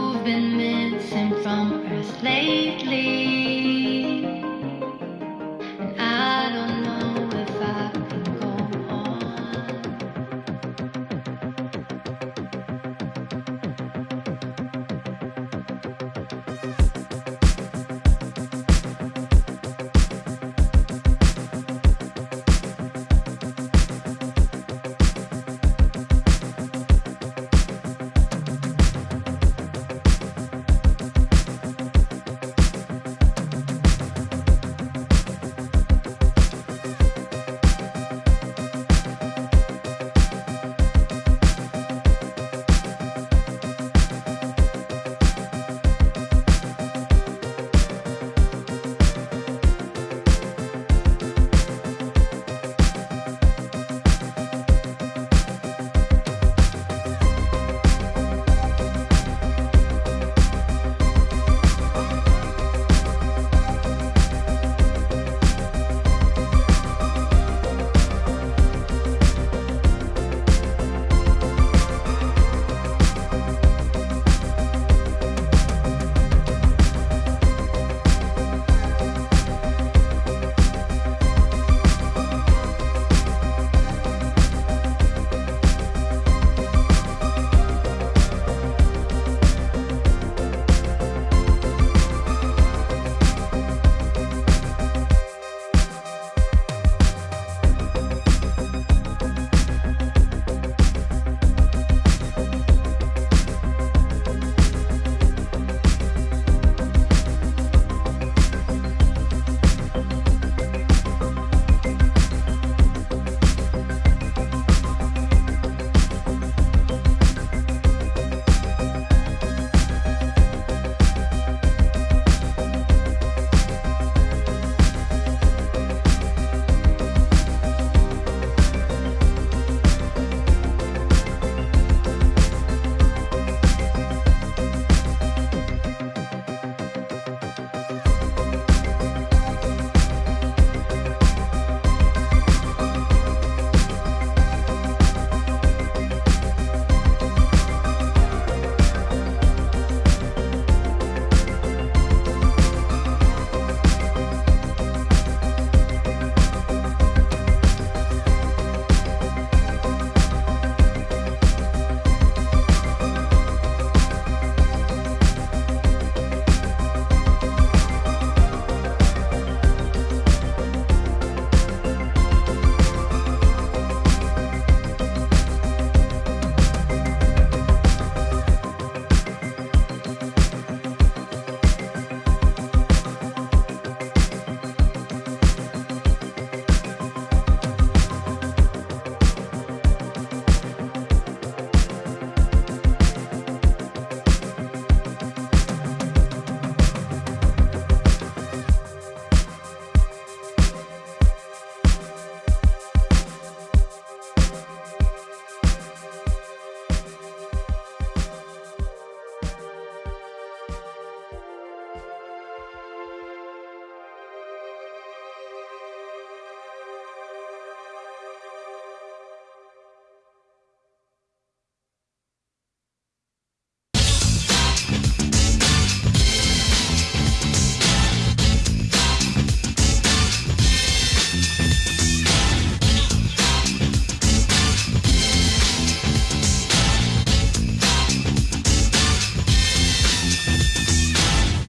you've been missing from Earth lately. And I don't